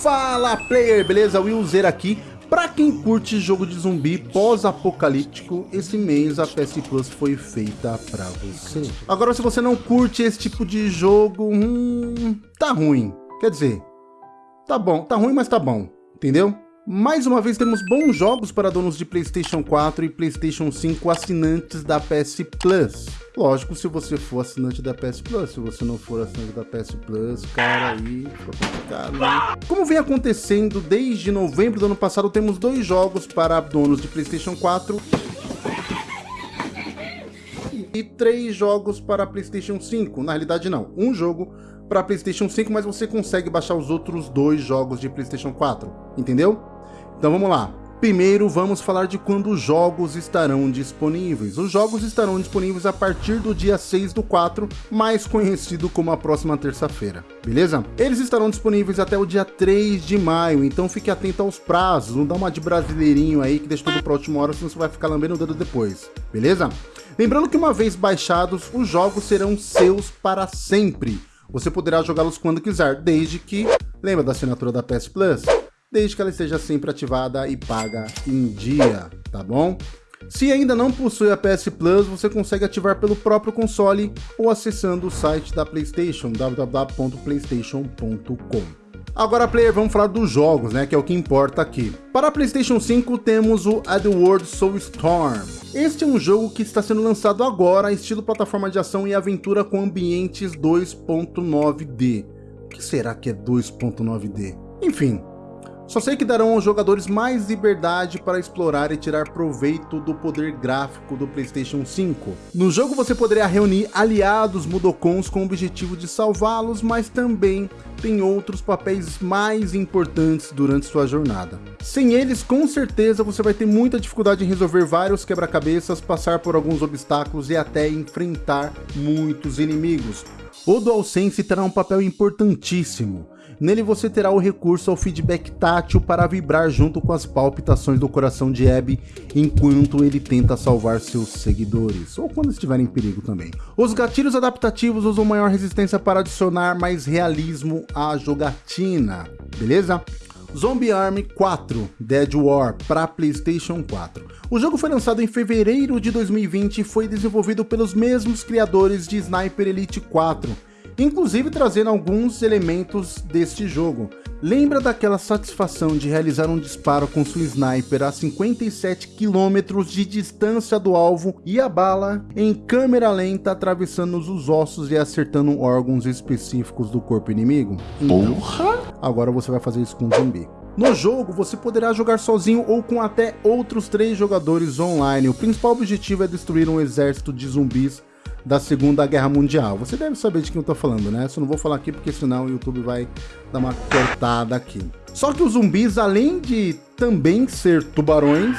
Fala player, beleza? Will Zer aqui. Pra quem curte jogo de zumbi pós-apocalíptico, esse mês a PS Plus foi feita pra você. Agora, se você não curte esse tipo de jogo, hum, tá ruim. Quer dizer, tá bom, tá ruim, mas tá bom, entendeu? Mais uma vez temos bons jogos para donos de Playstation 4 e Playstation 5 assinantes da PS Plus. Lógico, se você for assinante da PS Plus, se você não for assinante da PS Plus, cara, aí fica complicado, né? Como vem acontecendo desde novembro do ano passado, temos dois jogos para donos de Playstation 4 e três jogos para Playstation 5. Na realidade não, um jogo para Playstation 5, mas você consegue baixar os outros dois jogos de Playstation 4, entendeu? Então vamos lá. Primeiro vamos falar de quando os jogos estarão disponíveis. Os jogos estarão disponíveis a partir do dia 6 do 4, mais conhecido como a próxima terça-feira, beleza? Eles estarão disponíveis até o dia 3 de maio, então fique atento aos prazos, não dá uma de brasileirinho aí que deixa tudo pra última hora, senão você vai ficar lambendo o dedo depois, beleza? Lembrando que uma vez baixados, os jogos serão seus para sempre. Você poderá jogá-los quando quiser, desde que... Lembra da assinatura da PS Plus? desde que ela esteja sempre ativada e paga em dia, tá bom? Se ainda não possui a PS Plus, você consegue ativar pelo próprio console ou acessando o site da PlayStation, www.playstation.com. Agora, player, vamos falar dos jogos, né, que é o que importa aqui. Para a PlayStation 5, temos o Edward Soulstorm. Este é um jogo que está sendo lançado agora, estilo plataforma de ação e aventura com ambientes 2.9D. O que será que é 2.9D? Enfim, só sei que darão aos jogadores mais liberdade para explorar e tirar proveito do poder gráfico do Playstation 5. No jogo você poderá reunir aliados Mudokons com o objetivo de salvá-los, mas também tem outros papéis mais importantes durante sua jornada. Sem eles, com certeza você vai ter muita dificuldade em resolver vários quebra-cabeças, passar por alguns obstáculos e até enfrentar muitos inimigos. O DualSense terá um papel importantíssimo. Nele você terá o recurso ao feedback tátil para vibrar junto com as palpitações do coração de Abby enquanto ele tenta salvar seus seguidores, ou quando estiver em perigo também. Os gatilhos adaptativos usam maior resistência para adicionar mais realismo à jogatina, beleza? Zombie Army 4 Dead War para PlayStation 4. O jogo foi lançado em fevereiro de 2020 e foi desenvolvido pelos mesmos criadores de Sniper Elite 4 inclusive trazendo alguns elementos deste jogo. Lembra daquela satisfação de realizar um disparo com sua sniper a 57 km de distância do alvo e a bala em câmera lenta atravessando os ossos e acertando órgãos específicos do corpo inimigo? Então, agora você vai fazer isso com um zumbi. No jogo, você poderá jogar sozinho ou com até outros três jogadores online. O principal objetivo é destruir um exército de zumbis da Segunda Guerra Mundial. Você deve saber de quem eu tô falando, né? Só não vou falar aqui porque senão o YouTube vai dar uma cortada aqui. Só que os zumbis, além de também ser tubarões,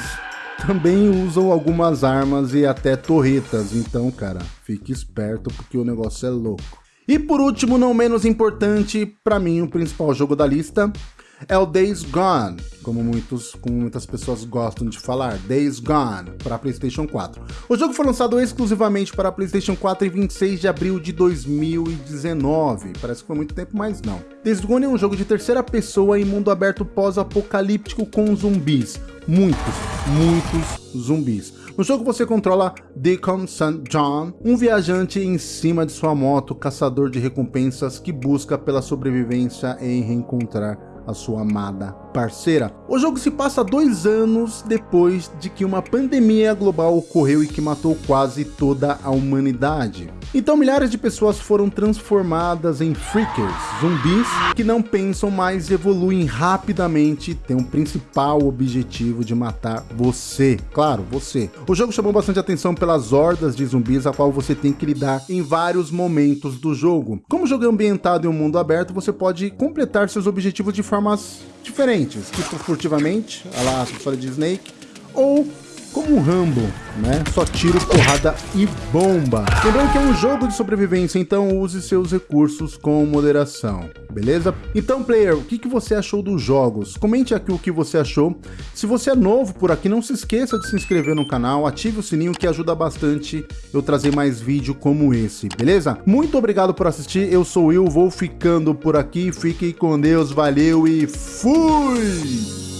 também usam algumas armas e até torretas. Então, cara, fique esperto porque o negócio é louco. E por último, não menos importante, para mim o principal jogo da lista, é o Days Gone, como, muitos, como muitas pessoas gostam de falar, Days Gone, para PlayStation 4. O jogo foi lançado exclusivamente para PlayStation 4 em 26 de abril de 2019. Parece que foi muito tempo, mas não. Days Gone é um jogo de terceira pessoa em mundo aberto pós-apocalíptico com zumbis. Muitos, muitos zumbis. No jogo você controla Deacon St. John, um viajante em cima de sua moto, caçador de recompensas que busca pela sobrevivência em reencontrar a sua amada parceira. O jogo se passa dois anos depois de que uma pandemia global ocorreu e que matou quase toda a humanidade. Então milhares de pessoas foram transformadas em freakers, zumbis que não pensam mais evoluem rapidamente e têm um principal objetivo de matar você, claro, você. O jogo chamou bastante atenção pelas hordas de zumbis a qual você tem que lidar em vários momentos do jogo. Como o jogo é ambientado em um mundo aberto, você pode completar seus objetivos de formas diferentes, tipo furtivamente, a lá a história de Snake, ou como um Rambo, né? Só tiro, porrada e bomba. Lembrando que é um jogo de sobrevivência, então use seus recursos com moderação, beleza? Então, player, o que, que você achou dos jogos? Comente aqui o que você achou. Se você é novo por aqui, não se esqueça de se inscrever no canal, ative o sininho que ajuda bastante eu trazer mais vídeo como esse, beleza? Muito obrigado por assistir, eu sou o Will, vou ficando por aqui, fiquem com Deus, valeu e fui!